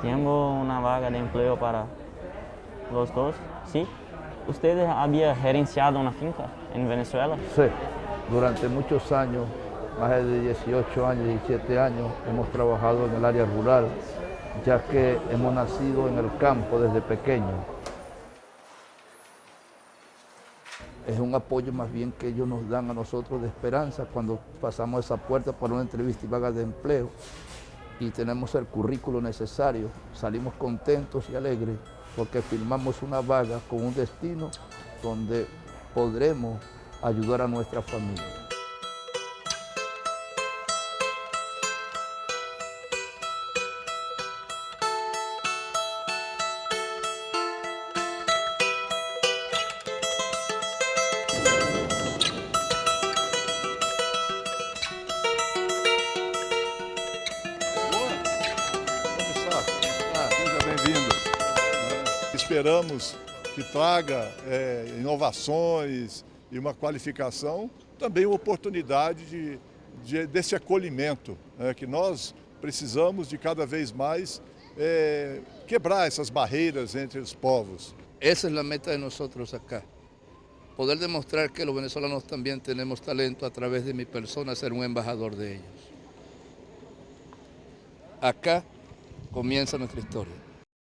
Tengo una vaga de empleo para los dos, ¿sí? ¿Usted había gerenciado una finca en Venezuela? Sí, durante muchos años, más de 18 años, 17 años, hemos trabajado en el área rural, ya que hemos nacido en el campo desde pequeños. Es un apoyo más bien que ellos nos dan a nosotros de esperanza cuando pasamos esa puerta para una entrevista y vaga de empleo y tenemos el currículo necesario, salimos contentos y alegres porque firmamos una vaga con un destino donde podremos ayudar a nuestra familia. Esperamos que traga é, inovações e uma qualificação, também uma oportunidade de, de desse acolhimento, é, que nós precisamos de cada vez mais é, quebrar essas barreiras entre os povos. Esa es la meta de nosotros acá. Poder demostrar que los venezolanos también tenemos talento a través de mi persona, ser un embajador de ellos. Acá comienza nuestra historia.